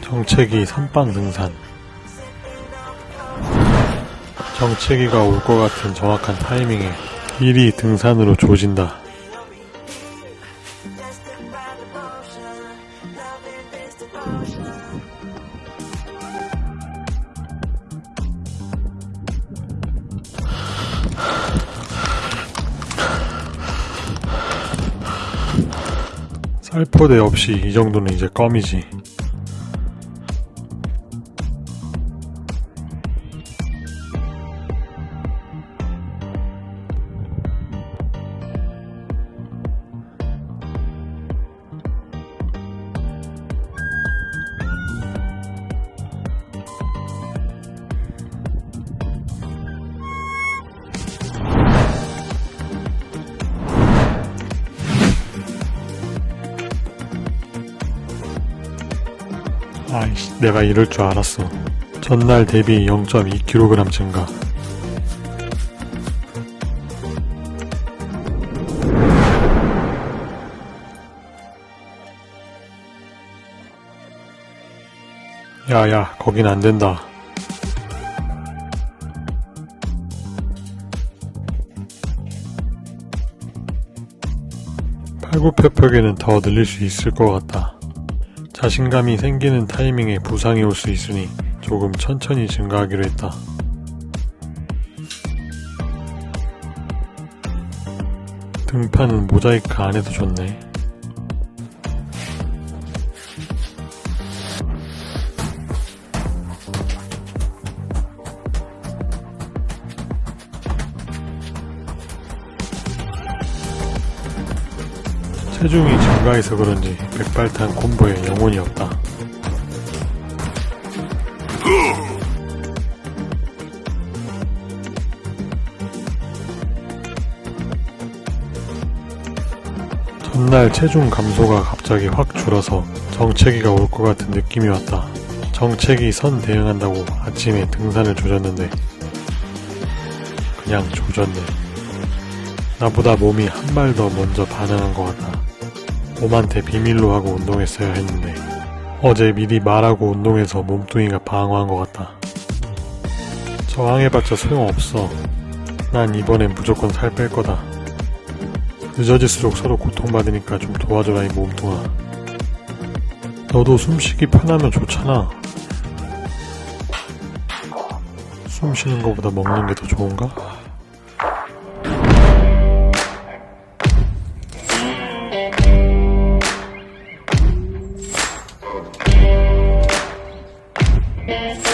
정체기 선빵 등산 정체기가 올 것 같은 정확한 타이밍에 일이 등산으로 조진다. 살포대 없이 이 정도는 이제 껌이지. 아이씨, 내가 이럴 줄 알았어. 전날 대비 0.2kg 증가. 야야, 거긴 안 된다. 팔굽혀펴기는 더 늘릴 수 있을 것 같다. 자신감이 생기는 타이밍에 부상이 올 수 있으니 조금 천천히 증가하기로 했다. 등판은 모자이크 안 해도 좋네. 체중이 증가해서 그런지 백발탄 콤보에 영혼이 없다. 전날 체중 감소가 갑자기 확 줄어서 정체기가 올 것 같은 느낌이 왔다. 정체기 선 대응한다고 아침에 등산을 조졌는데 그냥 조졌네. 나보다 몸이 한 발 더 먼저 반응한 것 같다. 몸한테 비밀로 하고 운동했어야 했는데 어제 미리 말하고 운동해서 몸뚱이가 방어한 것 같다. 저항해봤자 소용없어. 난 이번엔 무조건 살 뺄 거다. 늦어질수록 서로 고통받으니까 좀 도와줘라 이 몸뚱아. 너도 숨쉬기 편하면 좋잖아. 숨 쉬는 것보다 먹는 게 더 좋은가? Yes.